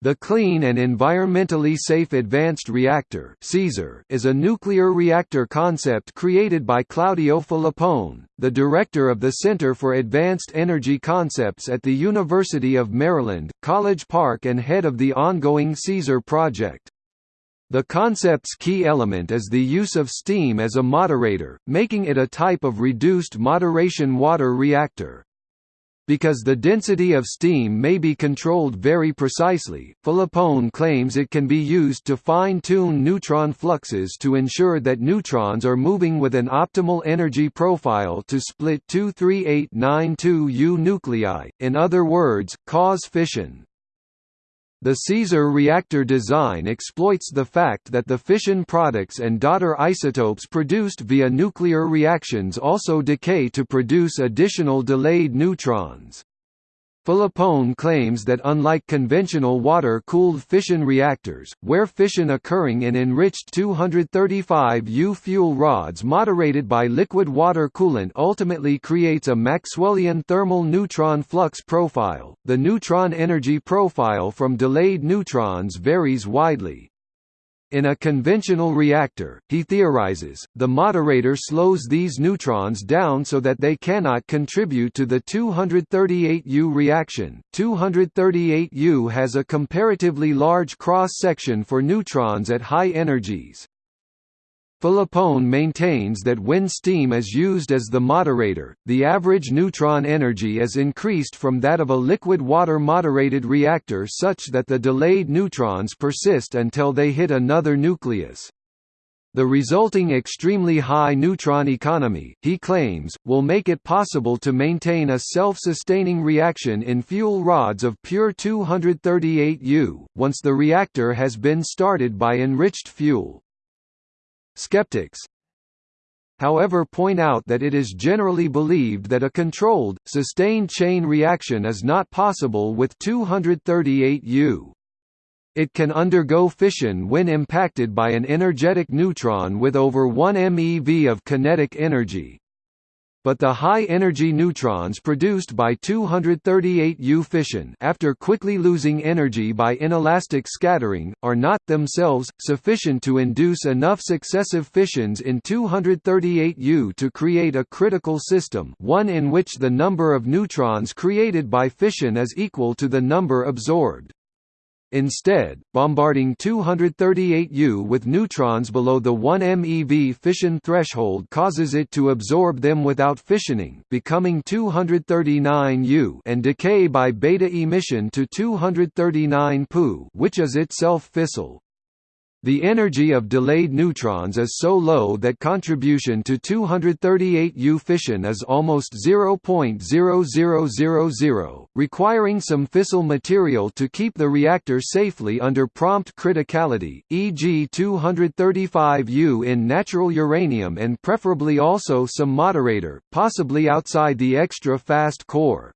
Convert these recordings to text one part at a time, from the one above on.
The Clean and Environmentally Safe Advanced Reactor is a nuclear reactor concept created by Claudio Filippone, the director of the Center for Advanced Energy Concepts at the University of Maryland, College Park and head of the ongoing CESAR project. The concept's key element is the use of steam as a moderator, making it a type of reduced moderation water reactor. Because the density of steam may be controlled very precisely, Filippone claims it can be used to fine-tune neutron fluxes to ensure that neutrons are moving with an optimal energy profile to split 23892U nuclei, in other words, cause fission. The CESAR reactor design exploits the fact that the fission products and daughter isotopes produced via nuclear reactions also decay to produce additional delayed neutrons. Filippone claims that unlike conventional water-cooled fission reactors, where fission occurring in enriched 235U fuel rods moderated by liquid water coolant ultimately creates a Maxwellian thermal neutron flux profile, the neutron energy profile from delayed neutrons varies widely. In a conventional reactor, he theorizes, the moderator slows these neutrons down so that they cannot contribute to the 238U reaction. 238U has a comparatively large cross-section for neutrons at high energies. Filippone maintains that when steam is used as the moderator, the average neutron energy is increased from that of a liquid water moderated reactor such that the delayed neutrons persist until they hit another nucleus. The resulting extremely high neutron economy, he claims, will make it possible to maintain a self-sustaining reaction in fuel rods of pure 238U, once the reactor has been started by enriched fuel. Skeptics however point out that it is generally believed that a controlled, sustained chain reaction is not possible with 238U. It can undergo fission when impacted by an energetic neutron with over 1 MeV of kinetic energy but the high-energy neutrons produced by 238U fission after quickly losing energy by inelastic scattering, are not, themselves, sufficient to induce enough successive fissions in 238U to create a critical system one in which the number of neutrons created by fission is equal to the number absorbed. Instead, bombarding 238U with neutrons below the 1 MeV fission threshold causes it to absorb them without fissioning becoming 239U and decay by beta emission to 239 Pu which is itself fissile. The energy of delayed neutrons is so low that contribution to 238U fission is almost 0.0000, requiring some fissile material to keep the reactor safely under prompt criticality, e.g. 235U in natural uranium and preferably also some moderator, possibly outside the extra fast core.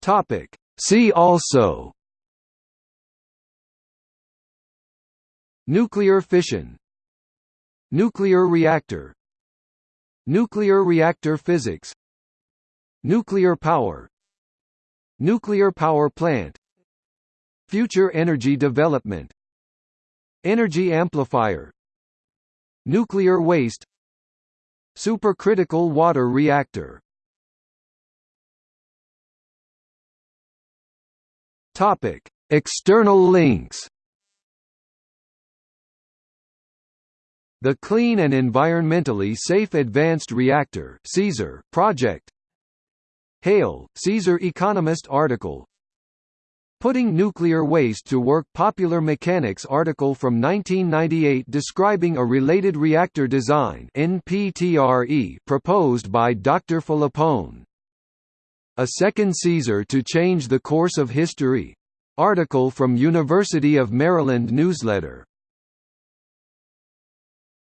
Topic See also Nuclear fission Nuclear reactor Nuclear reactor physics Nuclear power Nuclear power plant Future energy development Energy amplifier Nuclear waste Supercritical water reactor Topic: External links. The Clean and Environmentally Safe Advanced Reactor (CESAR) project. Hail, CESAR Economist article. Putting Nuclear Waste to Work Popular Mechanics article from 1998 describing a related reactor design proposed by Dr. Filippone. A Second Caesar to Change the Course of History. Article from University of Maryland newsletter